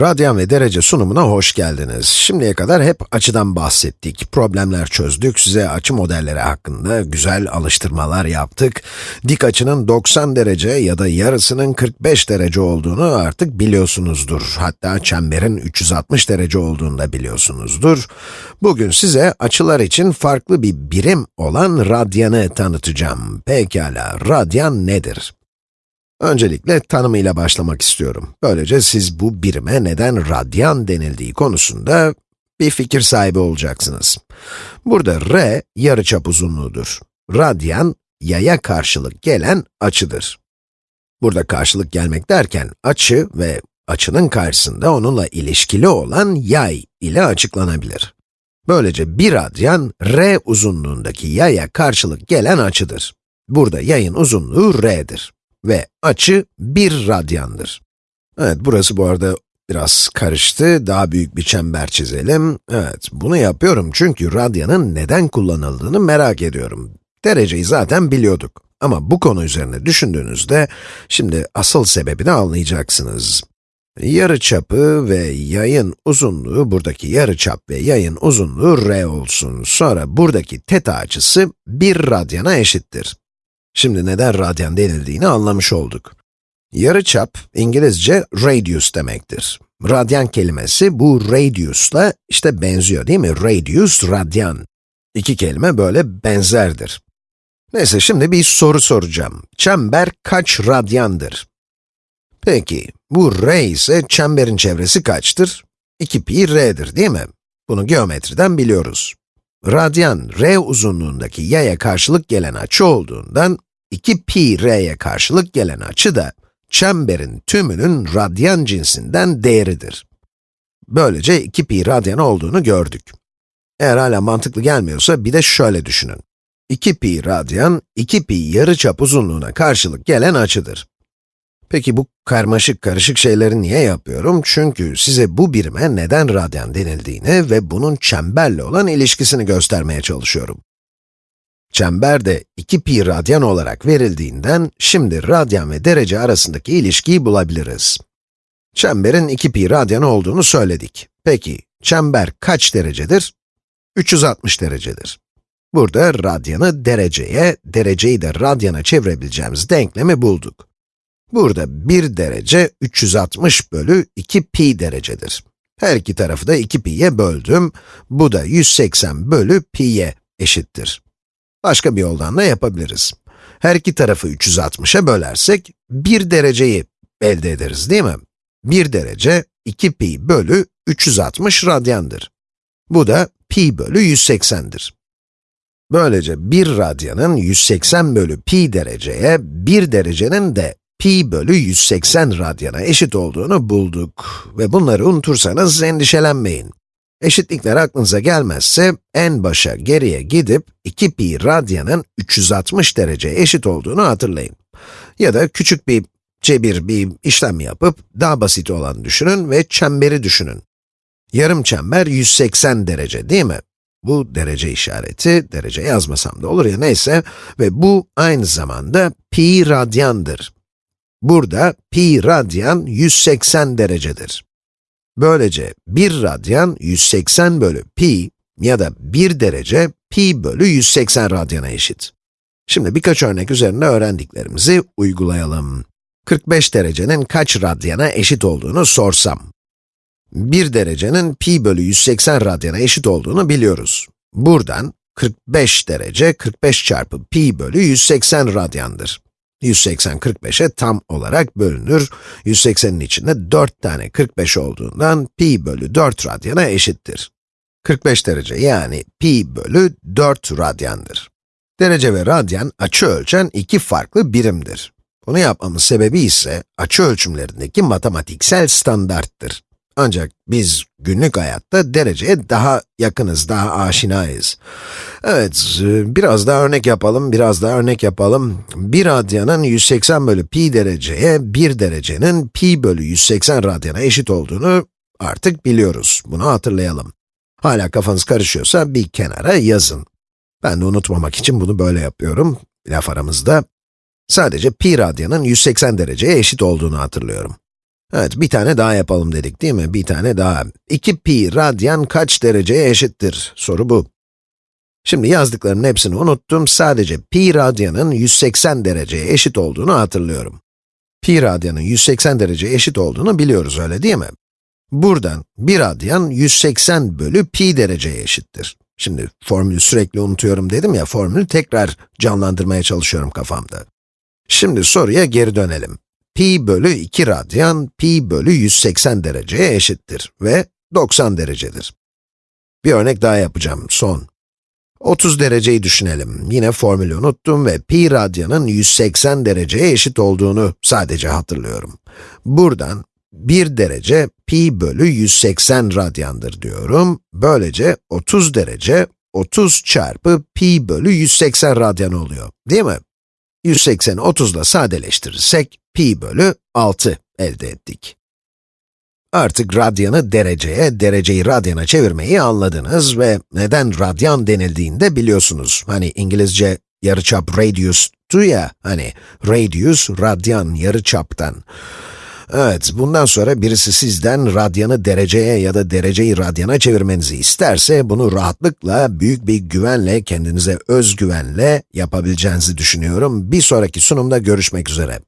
Radyan ve derece sunumuna hoş geldiniz. Şimdiye kadar hep açıdan bahsettik, problemler çözdük, size açı modelleri hakkında güzel alıştırmalar yaptık. Dik açının 90 derece ya da yarısının 45 derece olduğunu artık biliyorsunuzdur. Hatta çemberin 360 derece olduğunu da biliyorsunuzdur. Bugün size açılar için farklı bir birim olan radyanı tanıtacağım. Pekala, radyan nedir? Öncelikle tanımıyla başlamak istiyorum. Böylece siz bu birime neden radyan denildiği konusunda bir fikir sahibi olacaksınız. Burada r, yarıçap uzunluğudur. Radyan, yaya karşılık gelen açıdır. Burada karşılık gelmek derken, açı ve açının karşısında onunla ilişkili olan yay ile açıklanabilir. Böylece bir radyan, r uzunluğundaki yaya karşılık gelen açıdır. Burada yayın uzunluğu r'dir ve açı 1 radyandır. Evet, burası bu arada biraz karıştı. Daha büyük bir çember çizelim. Evet, bunu yapıyorum çünkü radyanın neden kullanıldığını merak ediyorum. Dereceyi zaten biliyorduk. Ama bu konu üzerine düşündüğünüzde, şimdi asıl sebebini anlayacaksınız. Yarı çapı ve yayın uzunluğu, buradaki yarı çap ve yayın uzunluğu r olsun. Sonra buradaki teta açısı 1 radyana eşittir. Şimdi neden radyan denildiğini anlamış olduk. Yarıçap, İngilizce radius demektir. Radyan kelimesi bu radius'la işte benziyor değil mi? Radius, radyan. İki kelime böyle benzerdir. Neyse şimdi bir soru soracağım. Çember kaç radyandır? Peki, bu r ise çemberin çevresi kaçtır? 2 pi r'dir değil mi? Bunu geometriden biliyoruz. Radyan, r uzunluğundaki yaya karşılık gelen açı olduğundan, 2 pi r'ye karşılık gelen açı da, çemberin tümünün radyan cinsinden değeridir. Böylece 2 pi radyan olduğunu gördük. Eğer hala mantıklı gelmiyorsa bir de şöyle düşünün. 2 pi radyan, 2 pi yarıçap uzunluğuna karşılık gelen açıdır. Peki bu karmaşık karışık şeyleri niye yapıyorum? Çünkü size bu birime neden radyan denildiğini ve bunun çemberle olan ilişkisini göstermeye çalışıyorum. Çember de 2 pi radyan olarak verildiğinden, şimdi radyan ve derece arasındaki ilişkiyi bulabiliriz. Çemberin 2 pi radyan olduğunu söyledik. Peki, çember kaç derecedir? 360 derecedir. Burada radyanı dereceye, dereceyi de radyana çevirebileceğimiz denklemi bulduk. Burada 1 derece 360 bölü 2 pi derecedir. Her iki tarafı da 2 pi'ye böldüm. Bu da 180 bölü pi'ye eşittir. Başka bir yoldan da yapabiliriz. Her iki tarafı 360'a bölersek 1 dereceyi elde ederiz değil mi? 1 derece 2 pi bölü 360 radyandır. Bu da pi bölü 180'dir. Böylece 1 radyanın 180 bölü pi dereceye, 1 derecenin de pi bölü 180 radyana eşit olduğunu bulduk. Ve bunları unutursanız endişelenmeyin. Eşitlikler aklınıza gelmezse, en başa geriye gidip 2 pi radyanın 360 derece eşit olduğunu hatırlayın. Ya da küçük bir cebir bir işlem yapıp, daha basit olan düşünün ve çemberi düşünün. Yarım çember 180 derece değil mi? Bu derece işareti, derece yazmasam da olur ya neyse ve bu aynı zamanda pi radyandır. Burada pi radyan 180 derecedir. Böylece 1 radyan 180 bölü pi ya da 1 derece pi bölü 180 radyana eşit. Şimdi birkaç örnek üzerinde öğrendiklerimizi uygulayalım. 45 derecenin kaç radyana eşit olduğunu sorsam. 1 derecenin pi bölü 180 radyana eşit olduğunu biliyoruz. Buradan 45 derece 45 çarpı pi bölü 180 radyandır. 180 45'e tam olarak bölünür. 180'in içinde 4 tane 45 olduğundan pi bölü 4 radyana eşittir. 45 derece yani pi bölü 4 radyandır. Derece ve radyan açı ölçen iki farklı birimdir. Bunu yapmamın sebebi ise açı ölçümlerindeki matematiksel standarttır. Ancak biz günlük hayatta dereceye daha yakınız, daha aşinayız. Evet, biraz daha örnek yapalım, biraz daha örnek yapalım. 1 radyanın 180 bölü pi dereceye, 1 derecenin pi bölü 180 radyana eşit olduğunu artık biliyoruz. Bunu hatırlayalım. Hala kafanız karışıyorsa bir kenara yazın. Ben de unutmamak için bunu böyle yapıyorum, laf aramızda. Sadece pi radyanın 180 dereceye eşit olduğunu hatırlıyorum. Evet, bir tane daha yapalım dedik değil mi? Bir tane daha. 2 pi radyan kaç dereceye eşittir? Soru bu. Şimdi yazdıklarımın hepsini unuttum, sadece pi radyanın 180 dereceye eşit olduğunu hatırlıyorum. Pi radyanın 180 dereceye eşit olduğunu biliyoruz, öyle değil mi? Buradan 1 radyan 180 bölü pi dereceye eşittir. Şimdi formülü sürekli unutuyorum dedim ya, formülü tekrar canlandırmaya çalışıyorum kafamda. Şimdi soruya geri dönelim. Pi bölü 2 radyan, pi bölü 180 dereceye eşittir ve 90 derecedir. Bir örnek daha yapacağım, son. 30 dereceyi düşünelim. Yine formülü unuttum ve pi radyanın 180 dereceye eşit olduğunu sadece hatırlıyorum. Buradan 1 derece pi bölü 180 radyandır diyorum. Böylece 30 derece 30 çarpı pi bölü 180 radyan oluyor, değil mi? 180'i 30 ile sadeleştirirsek, pi bölü 6 elde ettik. Artık radyanı dereceye, dereceyi radyana çevirmeyi anladınız ve neden radyan denildiğini de biliyorsunuz. Hani İngilizce yarıçap radius'tu ya, hani radius, radyan, yarıçaptan. Evet, bundan sonra birisi sizden radyanı dereceye ya da dereceyi radyana çevirmenizi isterse, bunu rahatlıkla, büyük bir güvenle, kendinize özgüvenle yapabileceğinizi düşünüyorum. Bir sonraki sunumda görüşmek üzere.